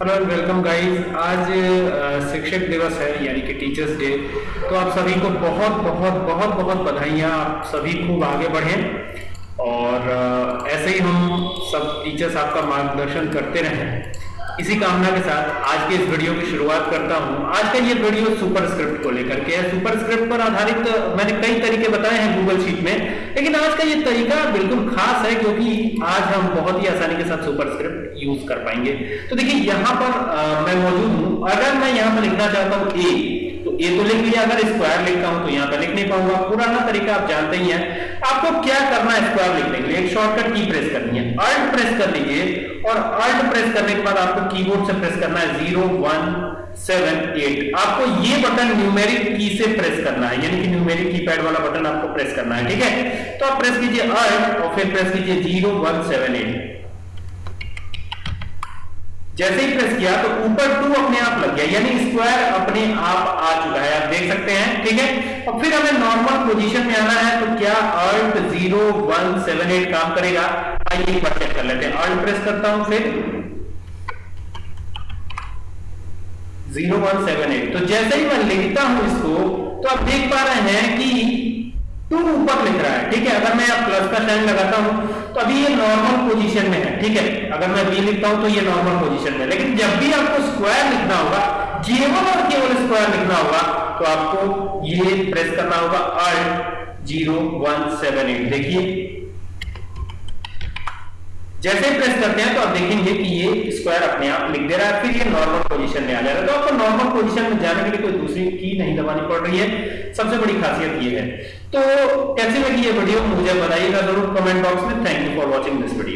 Hello and welcome guys आज शिक्षक दिवस है, यानी कि टीचर्स डे तो आप सभी को बहुत बहुत बहुत बहुत बधाइयाँ। आप सभी खूब आगे बढ़ें। और ऐसे ही हम सब टीचर्स आपका मार्गदर्शन करते रहें। इसी कामना के साथ आज के इस वीडियो की शुरुआत करता हूँ। आज का ये वीडियो सुपर स्क्रिप्ट को लेकर के है। सुपर स्क्रिप्ट पर आधारित, मैंने कई तरीके बताए हैं गूगल शीट में। लेकिन आज का ये तरीका बिल्कुल खास है, क्योंकि आज हम बहुत ही आसानी के साथ सुपर स्क्रिप्ट यूज़ कर पाएँगे। तो देखिए यहाँ पर आ, मैं मौजूद हूँ। अगर मैं यहाँ पर लिखना चाहता हूँ ए ए तो लिख लिया, अगर स्क्वायर लिखता हूँ तो यहाँ पे लिख नहीं पाऊँगा। पुराना तरीका आप जानते ही हैं। आपको क्या करना है स्क्वायर लिखने के लिए? एक शॉर्टकट की प्रेस करनी है। अल्ट प्रेस कर लीजिए और अल्ट प्रेस करने के बाद आपको कीबोर्ड से प्रेस करना है ज़ीरो वन सेवन एट आपको ये बटन न्यूमेरिक की से प्रेस करना है। यानी कि न्यूमेरिक कीपैड वाला बटन आपको प्रेस करना है। ठीक है? तो आप प्रेस कीजिए अल्ट और फिर प्रेस कीजिए ज़ीरो वन सेवन एट जैसे ही प्रेस किया तो ऊपर टू अपने आप लग गया, यानी स्क्वायर अपने आप आ चुका है, आप देख सकते हैं, ठीक है? और फिर हमें नॉर्मल पोजीशन में आना है तो क्या Alt zero one seven eight काम करेगा? आइए एक बार चेक कर लेते हैं। अल्ट प्रेस करता हूँ फिर। ज़ीरो वन सेवन एट तो जैसे ही मैं लिखता हूँ इसको तो आप देख पा रहे हैं कि टू ऊपर लिख रहा है, ठीक है? अगर मैं प्लस का साइन लगाता हूँ तो अभी ये नॉर्मल पोजीशन में है, ठीक है? अगर मैं बी लिखता हूँ तो ये नॉर्मल पोजीशन में लेकिन जब भी आपको स्क्वायर लिखना होगा केवल और केवल स्क्वायर लिखना होगा तो आपको ये प्रेस करना होगा Alt zero one seven eight देखिए जैसे प्रेस करते हैं तो आप देखेंगे कि ये स्क्वायर अपने आप लिख दे रहा है, फिर ये नॉर्मल पोजीशन में आ जा रहा है। तो आपको नॉर्मल पोजीशन में जाने के लिए कोई दूसरी की नहीं दबानी पड़ रही है। सबसे बड़ी खासियत ये है। तो कैसे लगी ये वीडियो मुझे बताइएगा ज़रूर कमेंट बॉक्स में। Thank you for watching this video